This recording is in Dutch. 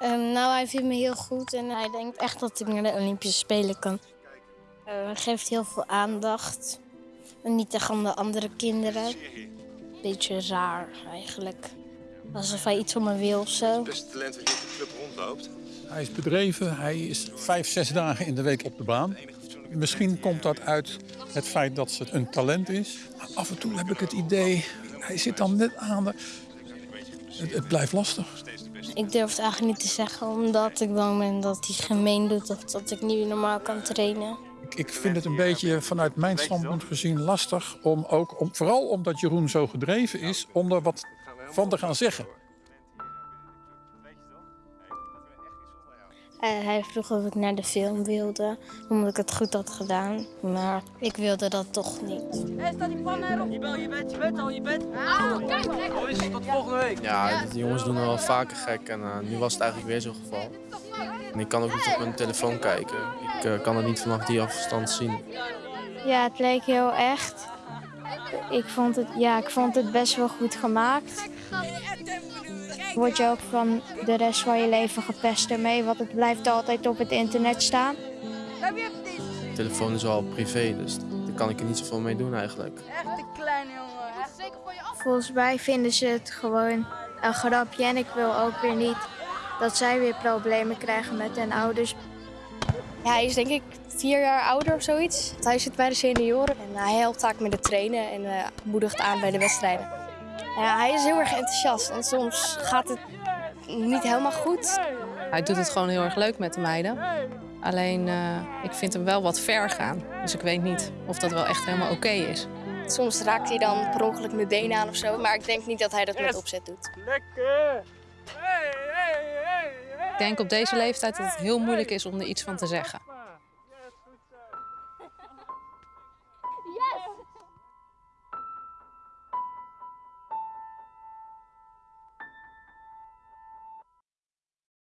Ehm, nou, hij vindt me heel goed en hij denkt echt dat ik naar de Olympische Spelen kan. Eh, hij geeft heel veel aandacht. En niet tegen aan de andere kinderen. Beetje raar eigenlijk. Alsof hij iets van me wil of zo. beste talent wat hier op de club rondloopt. Hij is bedreven, hij is vijf, zes dagen in de week op de baan. Misschien komt dat uit het feit dat ze een talent is. Maar af en toe heb ik het idee, hij zit dan net aan de... Het, het blijft lastig. Ik durf het eigenlijk niet te zeggen omdat ik bang ben dat hij gemeen doet of dat ik niet normaal kan trainen. Ik, ik vind het een beetje vanuit mijn standpunt gezien lastig om ook, om, vooral omdat Jeroen zo gedreven is, om er wat van te gaan zeggen. Eh, hij vroeg of ik naar de film wilde, omdat ik het goed had gedaan. Maar ik wilde dat toch niet. Hé, staat die pan erop? Je bent, je bent, je bent al, je bent. Oh, kijk, is het tot volgende week? Ja, de jongens doen er wel vaker gek en eh, nu was het eigenlijk weer zo'n geval. En ik kan ook niet op mijn telefoon kijken. Ik eh, kan het niet vanaf die afstand zien. Ja, het leek heel echt. Ik vond het, ja, ik vond het best wel goed gemaakt. Word je ook van de rest van je leven gepest ermee, want het blijft altijd op het internet staan. De telefoon is al privé, dus daar kan ik er niet zoveel mee doen eigenlijk. Echt een kleine jongen. Echt zeker voor je af. Volgens mij vinden ze het gewoon een grapje en ik wil ook weer niet dat zij weer problemen krijgen met hun ouders. Ja, hij is denk ik vier jaar ouder of zoiets. Hij zit bij de senioren en hij helpt vaak met het trainen en eh, moedigt aan bij de wedstrijden. Ja, hij is heel erg enthousiast en soms gaat het niet helemaal goed. Hij doet het gewoon heel erg leuk met de meiden. Alleen, eh, ik vind hem wel wat ver gaan. Dus ik weet niet of dat wel echt helemaal oké is. Soms raakt hij dan per ongeluk mijn benen aan of zo, maar ik denk niet dat hij dat met opzet doet. Lekker. Hey, denk op deze leeftijd dat het heel moeilijk is om er iets van te zeggen.